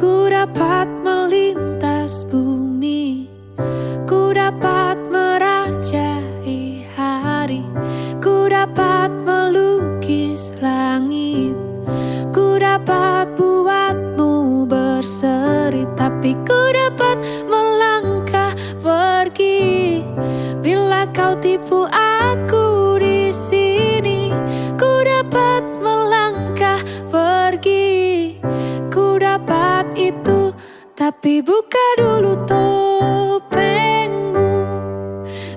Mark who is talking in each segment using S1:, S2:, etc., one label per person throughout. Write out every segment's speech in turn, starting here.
S1: Ku dapat melintas bumi. Ku dapat merajai hari. Ku dapat melukis langit. Ku dapat buatmu berseri Tapi ku dapat melangkah pergi. Bila kau tipu aku di sini Ku dapat tapi buka dulu topengmu.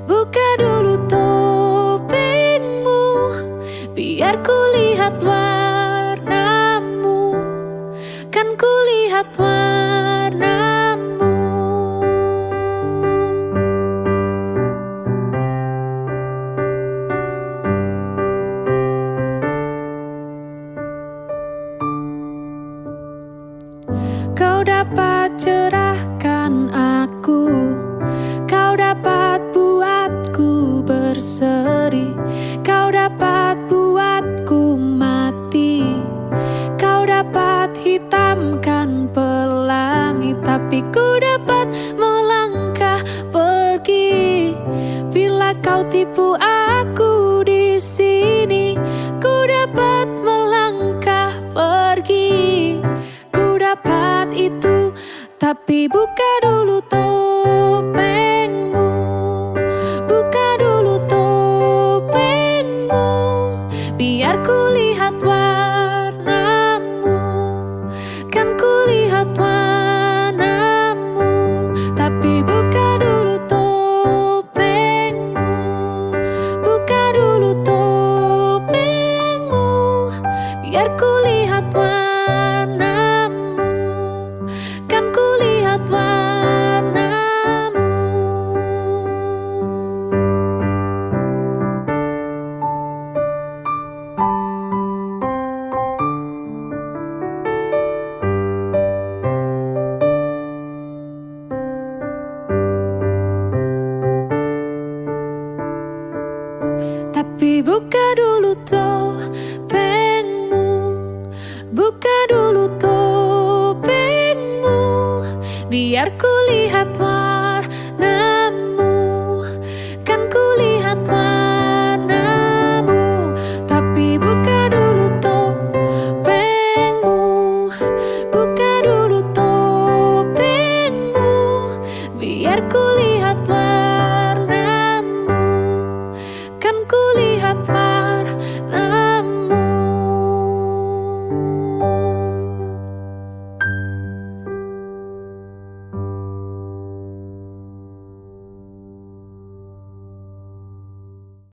S1: Buka dulu topengmu, biar ku lihat warnamu. Kan ku lihat warnamu. Kau dapat cerahkan aku. Kau dapat buatku berseri. Kau dapat buatku mati. Kau dapat hitamkan pelangi Tapi ku dapat melangkah pergi. Bila kau tipu aku Tapi buka dulu topengmu. Buka dulu topengmu. Biar ku lihat warnamu. Kan ku lihat warnamu. Tapi buka dulu topengmu. Buka dulu topengmu. Biar ku lihat warnamu Buka dulu topengmu. Buka dulu topengmu. Biar kulihat warna